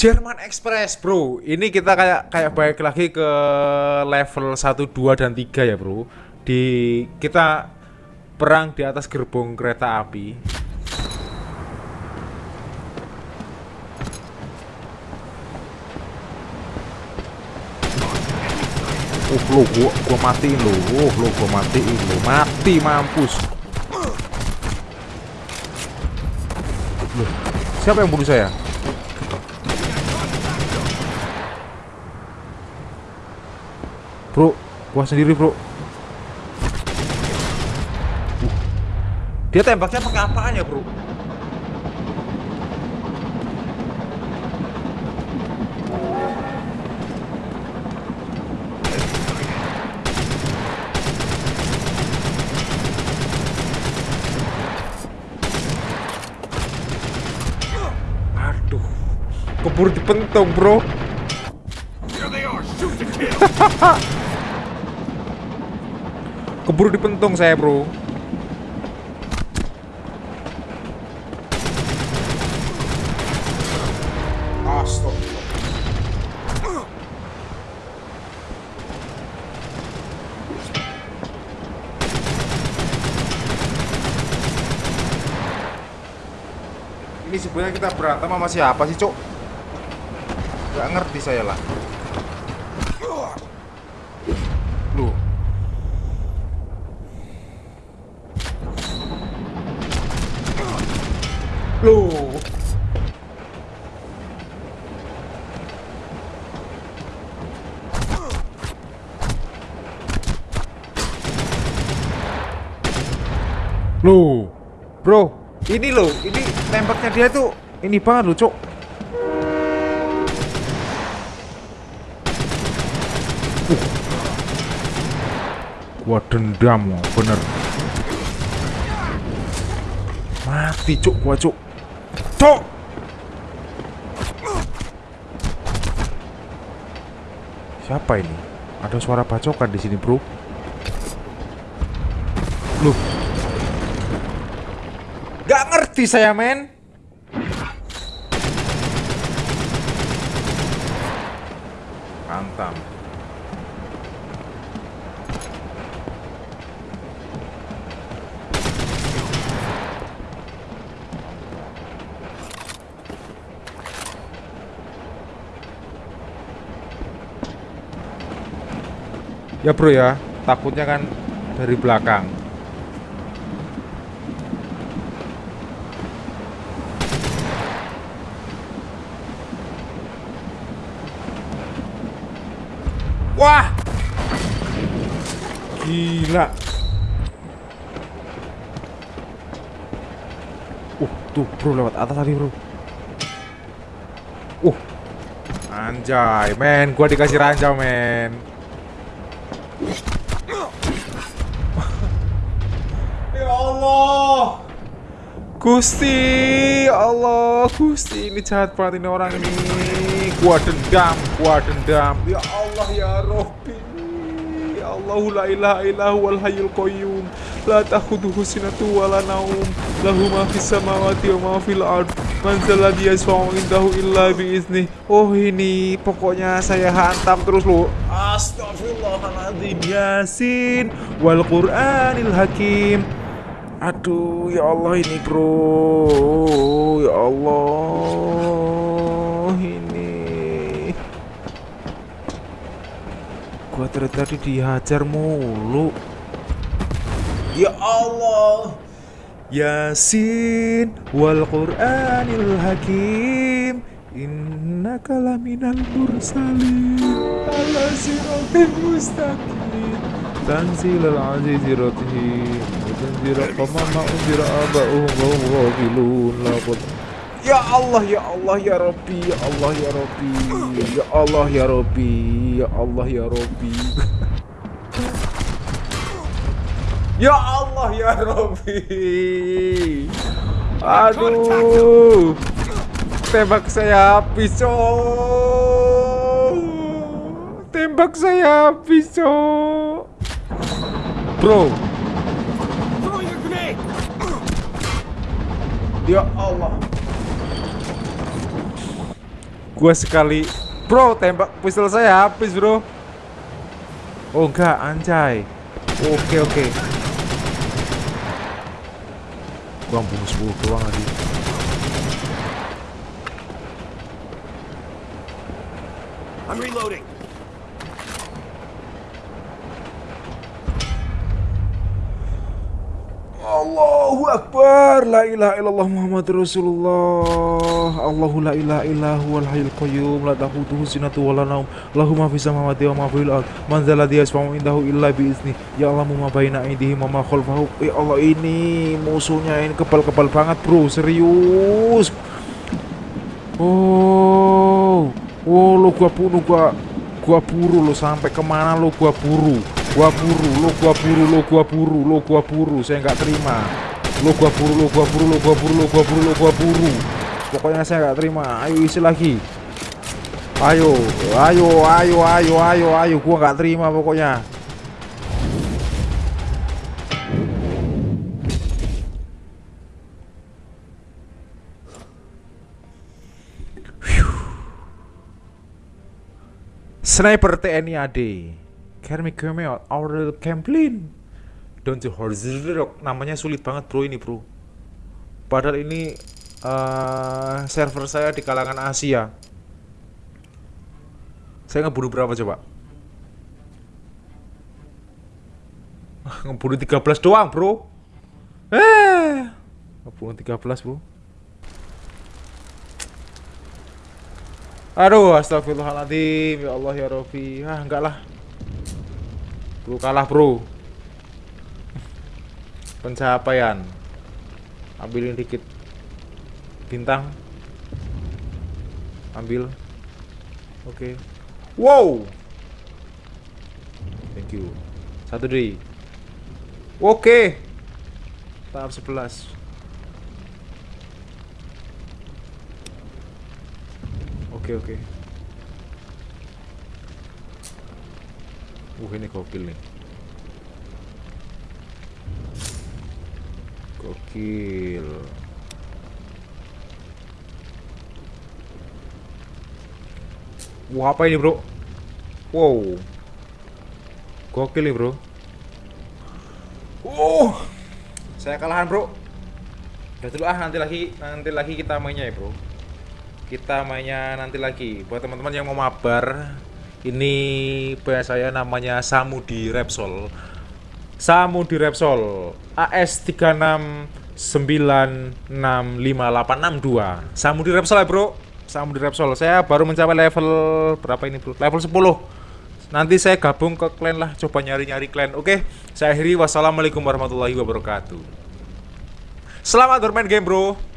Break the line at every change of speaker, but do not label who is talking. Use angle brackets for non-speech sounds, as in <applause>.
Jerman Express, Bro. Ini kita kayak kayak balik lagi ke level 1, 2 dan 3 ya, Bro. Di kita perang di atas gerbong kereta api. Uh, lo gua, gua matiin lo. Uh, lo gua matiin lo. Mati mampus. Loh, siapa yang bunuh saya? Bro, gua sendiri, Bro. Uh. Dia tembaknya pakai apaan ya, Bro? Aduh. Keburu dipentung, Bro. <laughs> Keburu dipentung saya, Bro. Ini sebenarnya kita berantem sama siapa sih, Cok? Gak ngerti saya lah. Loh. Loh. Bro, ini loh, ini tembaknya dia tuh ini banget loh, Cok. Gua dendam, bener. Mati, Cuk, gua, Cuk. Siapa ini? Ada suara bacokan di sini, Bro. Loh. Gak ngerti saya, men. Mantap. Ya bro ya, takutnya kan dari belakang. Wah! Gila. Uh, tuh bro lewat atas tadi bro. Uh, anjay, men, gua dikasih ranjau, men. Ya Allah. Gusti, ya Allah, Gusti ini jahat banget ini orang ini. Gua dendam, gua dendam. Ya Allah ya Robbi. Ilaha illahu wal hayyul qayyum. La ta'khudhuhu sinatu wa la naum. Lahu ma fis samawati wa ma fil ard. Man zalladhi yashfa'u indahu illa bi izni. Oh ini pokoknya saya hantam terus lu. Astagfirullahaladzim Yasin Wal Qur'anil Hakim Aduh ya Allah ini bro Ya Allah Ini Gua dari tadi dihajar mulu. Ya Allah. Yasin Wal Qur'anil Hakim. Innaka laminal mursalin. Ala siratin mustaqim Tanzilal azizi ratihim Tanzira qamam. Ma'unzira aba'uhum wa hum Ya Allah ya Allah ya Rabbi ya Allah ya Rabbi ya Allah ya Rabbi ya Allah ya Rabbi. <laughs> Ya Allah ya Rabbi. Aduh. Tembak saya habis cok. Tembak saya habis cok. Bro. Ya Allah Gua sekali. Bro, tembak pistol saya habis, bro. Oh enggak, anjay. Oke, oke. Gua bunuh 10 doang lagi.
I'm reloading.
Allahu Akbar. La ilaha illallah Muhammad Rasulullah. Allahu la ilaha illahu wal hayyul qayyum. La tahutuhu sinatu wa la naum Lahu ma fis samawati wa ma fil ard. Man indahu illa bi Ya Allah ma baina aydihim wa ma khalfahu Ya Allah ini musuhnya ini kebal-kebal banget bro. Serius. Oh. Oh lo gua bunuh gua Gua buru lo sampai ke mana lo gua buru Gua buru lo gua buru lo gua buru lo gua buru Saya nggak terima. Lo gua buru lo gua buru lo gua buru lo gua buru lo gua buru. Pokoknya saya nggak terima. Ayo isi lagi. Ayo Ayo ayo ayo ayo ayo. Gua nggak terima pokoknya. Sniper TNI AD Come out? Our Camplin. Don't you Horzirok Namanya sulit banget bro ini bro. Padahal ini uh, Server saya di kalangan Asia. Saya ngebunuh berapa coba? <laughs> Ngebunuh 13 doang bro. Eh Ngebunuh 13 bro. Aduh, astagfirullahaladzim. Ya Allah ya Rofi Ah, enggak lah Bro, kalah bro. Pencapaian. Ambilin dikit. Bintang. Ambil. Oke. Wow! Thank you. Satu deh Oke. Tahap 11 Oke oke. Uh ini gokil nih. Gokil. Wah apa ini bro? Wow. Gokil nih bro. Oh, saya kalahan bro. Udah dulu ah nanti lagi nanti lagi kita mainnya ya bro kita mainnya nanti lagi buat teman-teman yang mau mabar ini PS saya namanya Samudi Repsol. Samudi Repsol AS 369655862 Samudi Repsol ya bro? Samudi Repsol. Saya baru mencapai level berapa ini bro? Level 10 nanti saya gabung ke clan lah coba nyari-nyari clan oke? Saya akhiri. Wassalamualaikum warahmatullahi wabarakatuh. Selamat bermain game bro